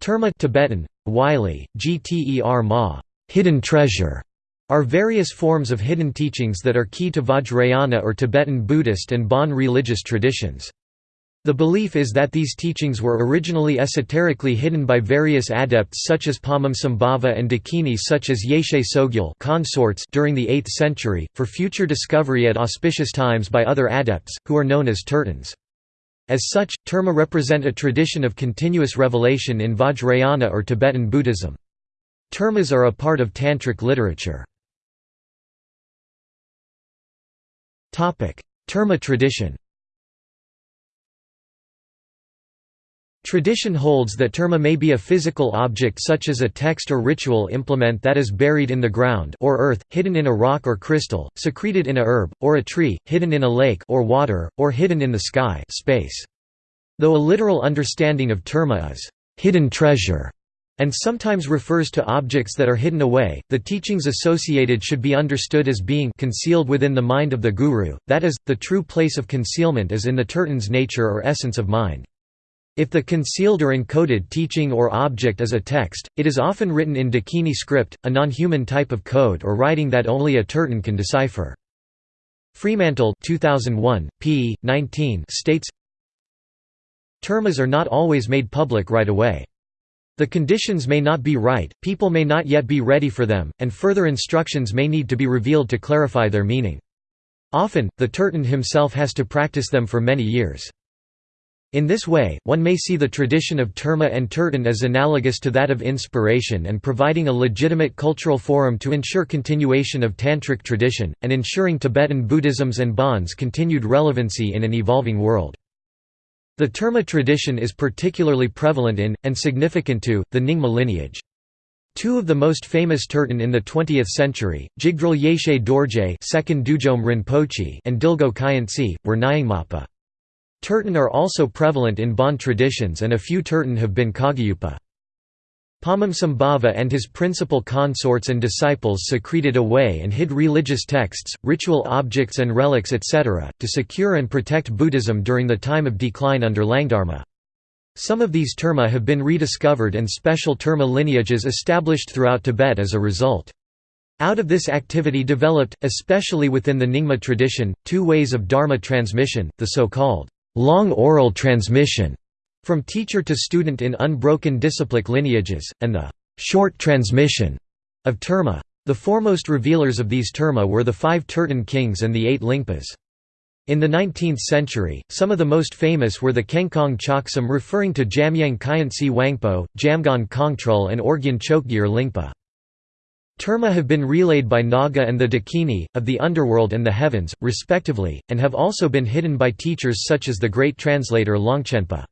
Terma Tibetan, Wylie, Gter Ma, hidden treasure, are various forms of hidden teachings that are key to Vajrayana or Tibetan Buddhist and Bon religious traditions. The belief is that these teachings were originally esoterically hidden by various adepts such as Padmasambhava and Dakini such as Yeshe Tsogyal consorts during the 8th century, for future discovery at auspicious times by other adepts, who are known as tertans. As such, terma represent a tradition of continuous revelation in Vajrayana or Tibetan Buddhism. Termas are a part of Tantric literature. Topic: Terma tradition Tradition holds that terma may be a physical object such as a text or ritual implement that is buried in the ground or earth, hidden in a rock or crystal, secreted in a herb, or a tree, hidden in a lake or water, or hidden in the sky space. Though a literal understanding of terma is hidden treasure, and sometimes refers to objects that are hidden away, the teachings associated should be understood as being concealed within the mind of the guru, that is, the true place of concealment is in the tertan's nature or essence of mind. If the concealed or encoded teaching or object is a text, it is often written in Dakini script, a non-human type of code or writing that only a tertan can decipher. Fremantle 2001, p. 19 states, Termas are not always made public right away. The conditions may not be right, people may not yet be ready for them, and further instructions may need to be revealed to clarify their meaning. Often, the tertan himself has to practice them for many years. In this way, one may see the tradition of terma and tertan as analogous to that of inspiration and providing a legitimate cultural forum to ensure continuation of Tantric tradition, and ensuring Tibetan Buddhism's and Bon's continued relevancy in an evolving world. The Terma tradition is particularly prevalent in, and significant to, the Nyingma lineage. Two of the most famous Tertan in the 20th century, Jigdral Yeshe Dorje and Dilgo Khyentse, were Nyingmapa. Tertan are also prevalent in Bon traditions and a few Tertan have been Kagyupa. Padmasambhava and his principal consorts and disciples secreted away and hid religious texts, ritual objects and relics etc., to secure and protect Buddhism during the time of decline under Langdharma. Some of these terma have been rediscovered and special terma lineages established throughout Tibet as a result. Out of this activity developed, especially within the Nyingma tradition, two ways of Dharma transmission, the so-called long oral transmission from teacher to student in unbroken disciplic lineages, and the short transmission of terma. The foremost revealers of these terma were the five Tertan kings and the eight Lingpas. In the 19th century, some of the most famous were the Khyen Kong Chok Sum referring to Jamyang Khyentse Wangpo, Jamgon Kongtrul and Orgyen Chokgyur Lingpa. Terma have been relayed by Naga and the Dakini, of the underworld and the heavens, respectively, and have also been hidden by teachers such as the great translator Longchenpa.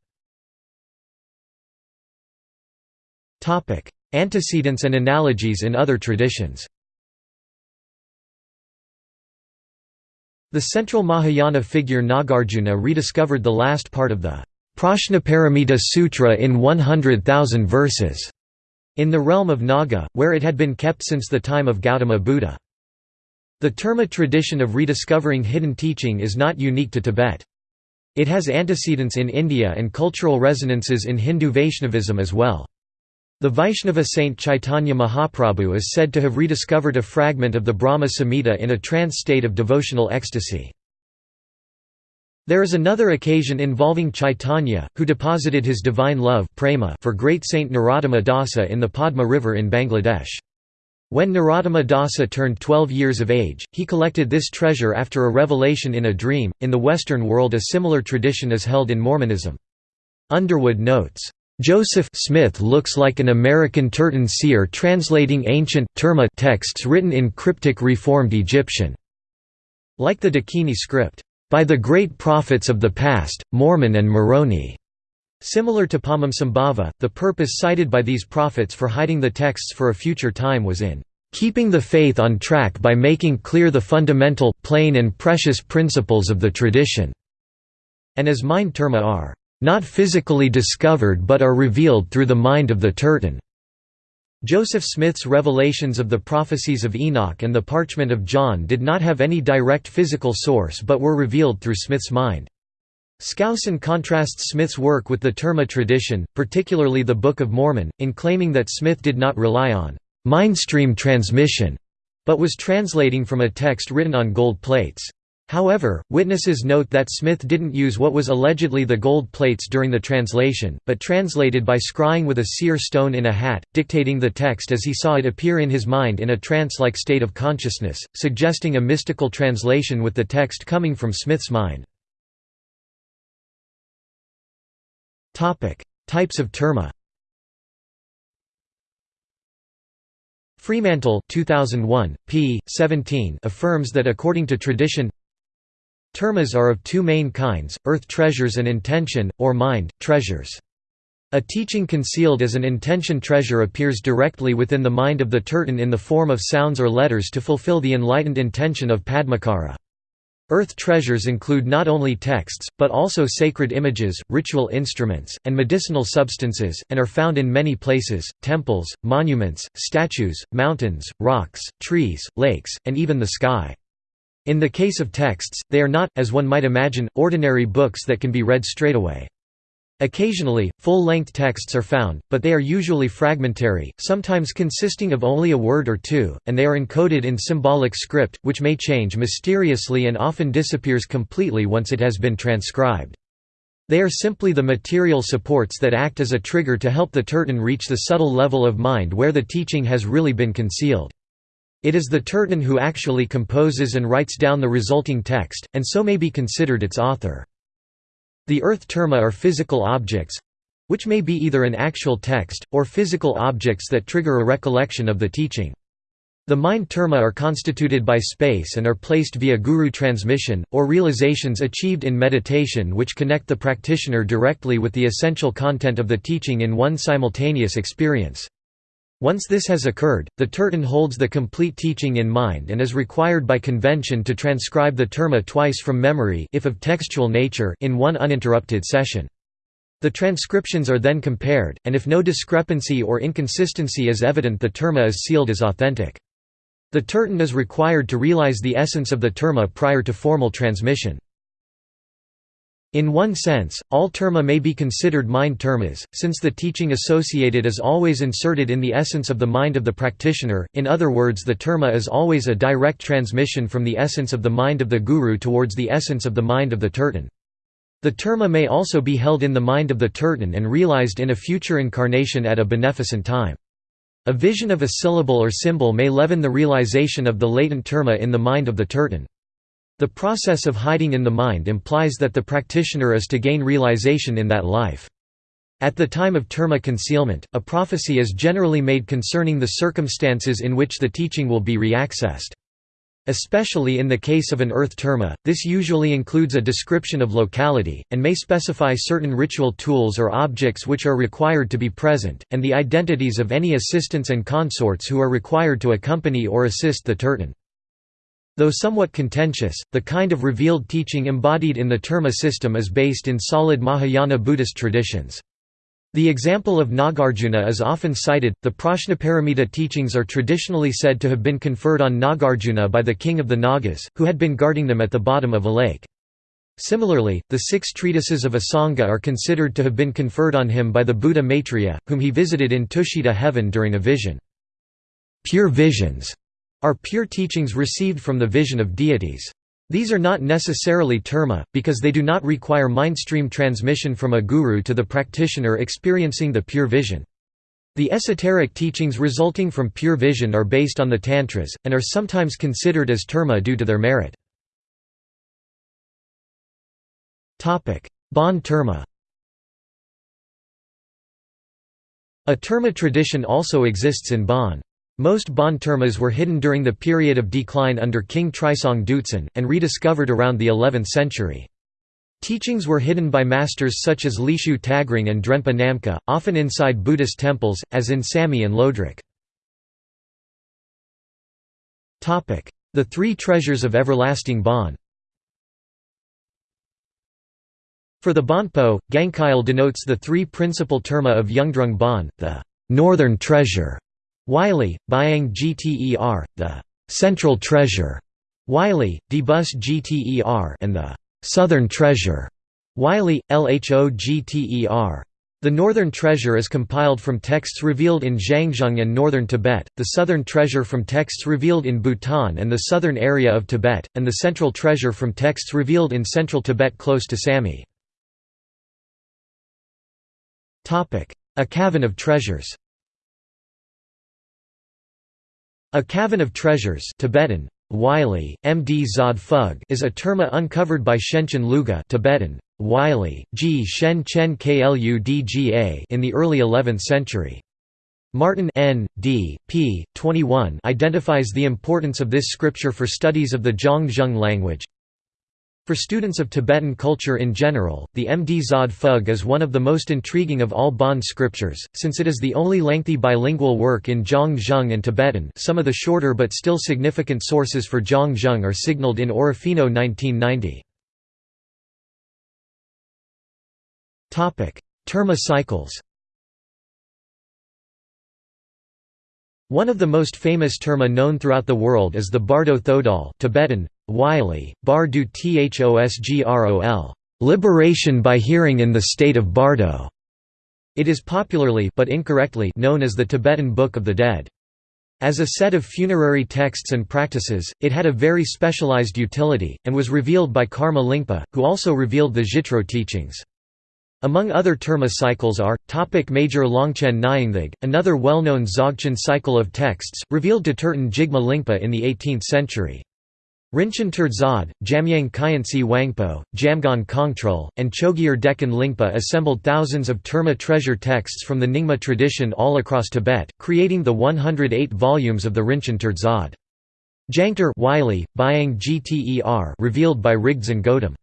Antecedents and analogies in other traditions. The central Mahayana figure Nagarjuna rediscovered the last part of the Prajnaparamita Sutra in 100,000 verses in the realm of Naga, where it had been kept since the time of Gautama Buddha. The Terma tradition of rediscovering hidden teaching is not unique to Tibet. It has antecedents in India and cultural resonances in Hindu Vaishnavism as well. The Vaishnava saint Chaitanya Mahaprabhu is said to have rediscovered a fragment of the Brahma Samhita in a trance state of devotional ecstasy. There is another occasion involving Chaitanya, who deposited his divine love prema for great Saint Narottama Dasa in the Padma River in Bangladesh. When Narottama Dasa turned 12 years of age, he collected this treasure after a revelation in a dream. In the Western world, a similar tradition is held in Mormonism. Underwood notes, Joseph Smith looks like an American Tertan seer translating ancient terma texts written in cryptic Reformed Egyptian. Like the Dakini script, by the great prophets of the past, Mormon and Moroni. Similar to Padmasambhava, the purpose cited by these prophets for hiding the texts for a future time was in keeping the faith on track by making clear the fundamental, plain and precious principles of the tradition", and as mind terma are not physically discovered but are revealed through the mind of the tertan. Joseph Smith's revelations of the prophecies of Enoch and the parchment of John did not have any direct physical source but were revealed through Smith's mind. Skousen contrasts Smith's work with the Terma tradition, particularly the Book of Mormon, in claiming that Smith did not rely on «mindstream transmission», but was translating from a text written on gold plates. However, witnesses note that Smith didn't use what was allegedly the gold plates during the translation, but translated by scrying with a seer stone in a hat, dictating the text as he saw it appear in his mind in a trance-like state of consciousness, suggesting a mystical translation with the text coming from Smith's mind. Types of terma Fremantle 2001, p. 17 affirms that according to tradition Termas are of two main kinds, earth treasures and intention, or mind, treasures. A teaching concealed as an intention treasure appears directly within the mind of the Turton in the form of sounds or letters to fulfill the enlightened intention of Padmakara. Earth treasures include not only texts, but also sacred images, ritual instruments, and medicinal substances, and are found in many places, temples, monuments, statues, mountains, rocks, trees, lakes, and even the sky. In the case of texts, they are not, as one might imagine, ordinary books that can be read straightaway. Occasionally, full-length texts are found, but they are usually fragmentary, sometimes consisting of only a word or two, and they are encoded in symbolic script, which may change mysteriously and often disappears completely once it has been transcribed. They are simply the material supports that act as a trigger to help the Turton reach the subtle level of mind where the teaching has really been concealed. It is the Turton who actually composes and writes down the resulting text, and so may be considered its author. The earth terma are physical objects—which may be either an actual text, or physical objects that trigger a recollection of the teaching. The mind terma are constituted by space and are placed via guru transmission, or realizations achieved in meditation which connect the practitioner directly with the essential content of the teaching in one simultaneous experience. Once this has occurred, the Turton holds the complete teaching in mind and is required by convention to transcribe the terma twice from memory if of textual nature in one uninterrupted session. The transcriptions are then compared, and if no discrepancy or inconsistency is evident the terma is sealed as authentic. The Turton is required to realize the essence of the terma prior to formal transmission. In one sense, all terma may be considered mind termas, since the teaching associated is always inserted in the essence of the mind of the practitioner, in other words the terma is always a direct transmission from the essence of the mind of the guru towards the essence of the mind of the Turton. The terma may also be held in the mind of the Turton and realized in a future incarnation at a beneficent time. A vision of a syllable or symbol may leaven the realization of the latent terma in the mind of the Turton. The process of hiding in the mind implies that the practitioner is to gain realization in that life. At the time of terma concealment, a prophecy is generally made concerning the circumstances in which the teaching will be reaccessed. Especially in the case of an earth terma, this usually includes a description of locality, and may specify certain ritual tools or objects which are required to be present, and the identities of any assistants and consorts who are required to accompany or assist the Turton. Though somewhat contentious, the kind of revealed teaching embodied in the Terma system is based in solid Mahayana Buddhist traditions. The example of Nagarjuna is often cited. The Prajnaparamita teachings are traditionally said to have been conferred on Nagarjuna by the king of the Nagas, who had been guarding them at the bottom of a lake. Similarly, the six treatises of Asanga are considered to have been conferred on him by the Buddha Maitreya, whom he visited in Tushita heaven during a vision. Pure visions are pure teachings received from the vision of deities. These are not necessarily terma, because they do not require mindstream transmission from a guru to the practitioner experiencing the pure vision. The esoteric teachings resulting from pure vision are based on the tantras, and are sometimes considered as terma due to their merit. Bon terma A terma tradition also exists in Bon. Most Bon termas were hidden during the period of decline under King Trisong Dutsen, and rediscovered around the 11th century. Teachings were hidden by masters such as Lishu Tagring and Drenpa Namkha, often inside Buddhist temples, as in Samye and Lodrok. The Three Treasures of Everlasting Bon For the Bonpo, Gangkyal denotes the three principal terma of Yungdrung Bon, the northern treasure, Wylie, Byang Gter, the «Central Treasure» Wylie, Debus Gter and the «Southern Treasure» Wylie, Lhogter. The Northern Treasure is compiled from texts revealed in Zhangzhung and northern Tibet, the Southern Treasure from texts revealed in Bhutan and the southern area of Tibet, and the Central Treasure from texts revealed in central Tibet close to Samye. A Cavern of Treasures A Cavern of Treasures Tibetan, Wylie, Md Zod Phug is a terma uncovered by Shenchen Luga Tibetan, Wylie, G. Shen Chen Kludga in the early 11th century. Martin N. D. p. 21 identifies the importance of this scripture for studies of the Zhangzhung language. For students of Tibetan culture in general, the Md Zod Phug is one of the most intriguing of all Bon scriptures, since it is the only lengthy bilingual work in Zhangzhung and Tibetan some of the shorter but still significant sources for Zhangzhung are signaled in Orofino 1990. Terma cycles One of the most famous terma known throughout the world is the Bardo Thodol Tibetan, Wylie, Bardu Thosgrol liberation by hearing in the state of Bardo. It is popularly but incorrectly known as the Tibetan Book of the Dead. As a set of funerary texts and practices, it had a very specialized utility, and was revealed by Karma Lingpa, who also revealed the Zhitro teachings. Among other terma cycles are, topic Major Longchen Nyingthig, another well-known Dzogchen cycle of texts, revealed to Turton Jigme Lingpa in the 18th century. Rinchen Terzad, Jamyang Khyentse Wangpo, Jamgon Kongtrul, and Chogyur Dechen Lingpa assembled thousands of Terma treasure texts from the Nyingma tradition all across Tibet, creating the 108 volumes of the Rinchen Terzad. Jangter Wylie, Byang Gter revealed by Rigdzin Gödem.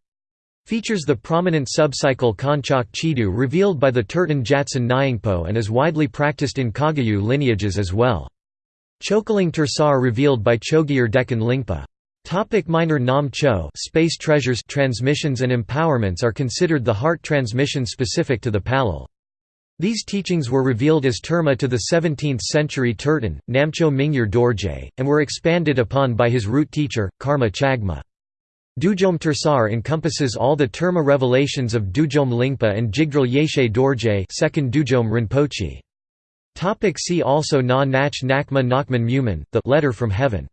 Features the prominent subcycle Konchak Chidu revealed by the Turton Jatsen Nyingpo and is widely practiced in Kagyu lineages as well. Chokling Tersar revealed by Chogyur Dechen Lingpa. Topic minor Nam Cho space treasures transmissions and empowerments are considered the heart transmission specific to the Palyul. These teachings were revealed as terma to the 17th-century Turton, Namcho Mingyur Dorje, and were expanded upon by his root teacher, Karma Chagma. Dudjom Tersar encompasses all the terma revelations of Dudjom Lingpa and Jigdral Yeshe Dorje second Dudjom Rinpoche. Topic see also Na Nach Nakma Nakman Muman, the letter from heaven.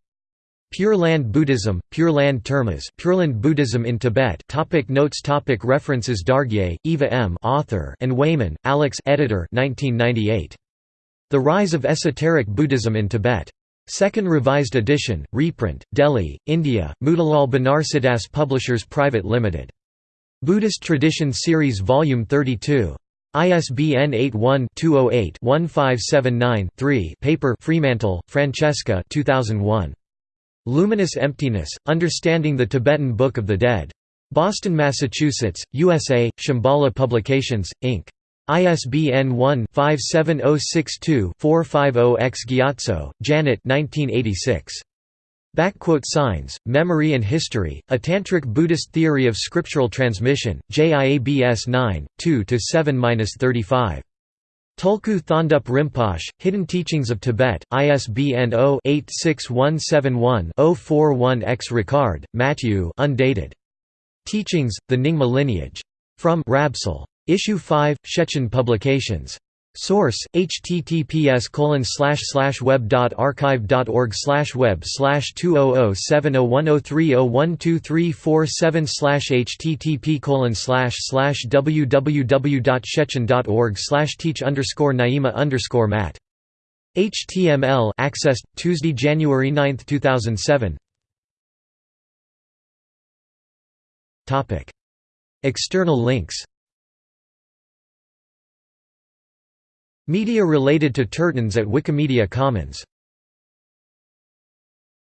Pure Land Buddhism, Pure Land Termas Pureland Buddhism in Tibet topic Notes topic References Dargye, Eva M. author and Wayman, Alex editor 1998. The Rise of Esoteric Buddhism in Tibet. Second Revised Edition, reprint, Delhi, India, Motilal Banarsidass Publishers Private Limited. Buddhist Tradition Series Volume 32. ISBN 81-208-1579-3 Paper Fremantle, Francesca 2001. Luminous Emptiness, Understanding the Tibetan Book of the Dead. Boston, Massachusetts, USA, Shambhala Publications, Inc. ISBN 1-57062-450-X Gyatso, Janet 1986. Backquote signs, Memory and History, A Tantric Buddhist Theory of Scriptural Transmission, JIABS 9, 2–7–35. Tulku Thondup Rinpoche, Hidden Teachings of Tibet, ISBN 0-86171-041-X Ricard, Matthieu undated. Teachings, The Nyingma Lineage. From Rabsal. Issue 5, Shechen Publications. Source: https web.archive.org web slash two oh oh seven oh one oh three oh one two three four seven slash http www.shechen.org teach naima mat HTML accessed Tuesday, January 9, 2007. Topic. External links Media related to Turtons at Wikimedia Commons